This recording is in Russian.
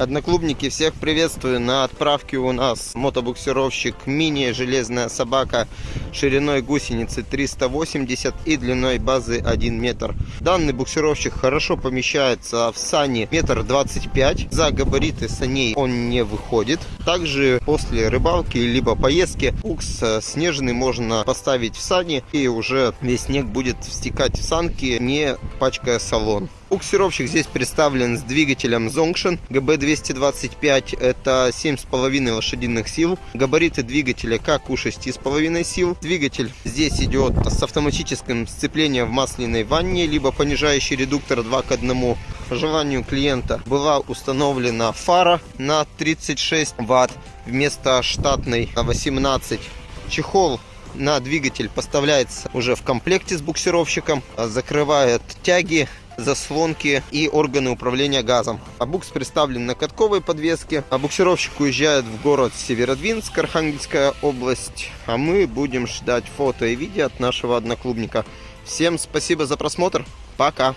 Одноклубники, всех приветствую. На отправке у нас мотобуксировщик мини «Железная собака» шириной гусеницы 380 и длиной базы 1 метр. Данный буксировщик хорошо помещается в сани метр двадцать пять. За габариты саней он не выходит. Также после рыбалки либо поездки букс снежный можно поставить в сани и уже весь снег будет стекать в санки, не пачкая салон. Буксировщик здесь представлен с двигателем Zongshin GB225, это 7,5 лошадиных сил. Габариты двигателя как у 6,5 сил. Двигатель здесь идет с автоматическим сцеплением в масляной ванне, либо понижающий редуктор 2 к 1. По желанию клиента была установлена фара на 36 ватт вместо штатной на 18. Чехол на двигатель поставляется уже в комплекте с буксировщиком, закрывает тяги заслонки и органы управления газом. А букс представлен на катковой подвеске. А буксировщик уезжает в город Северодвинск, Архангельская область. А мы будем ждать фото и видео от нашего одноклубника. Всем спасибо за просмотр. Пока!